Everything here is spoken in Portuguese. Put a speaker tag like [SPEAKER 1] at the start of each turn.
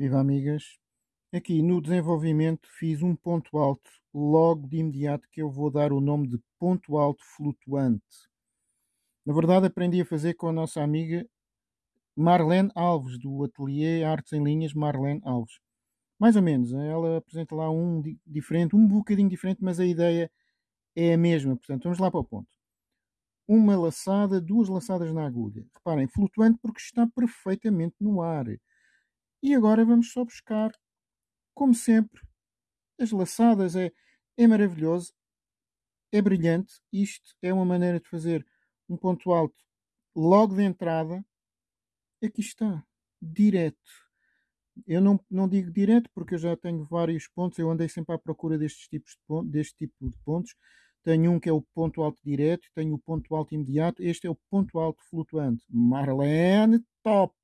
[SPEAKER 1] Viva amigas! Aqui no desenvolvimento fiz um ponto alto logo de imediato que eu vou dar o nome de ponto alto flutuante. Na verdade aprendi a fazer com a nossa amiga Marlene Alves, do Ateliê Artes em Linhas Marlene Alves. Mais ou menos, ela apresenta lá um diferente, um bocadinho diferente, mas a ideia é a mesma. Portanto, vamos lá para o ponto. Uma laçada, duas laçadas na agulha. Reparem, flutuante porque está perfeitamente no ar. E agora vamos só buscar, como sempre, as laçadas. É, é maravilhoso, é brilhante. Isto é uma maneira de fazer um ponto alto logo de entrada. Aqui está, direto. Eu não, não digo direto porque eu já tenho vários pontos. Eu andei sempre à procura destes tipos de pontos, deste tipo de pontos. Tenho um que é o ponto alto direto, tenho o ponto alto imediato. Este é o ponto alto flutuante. Marlene, top!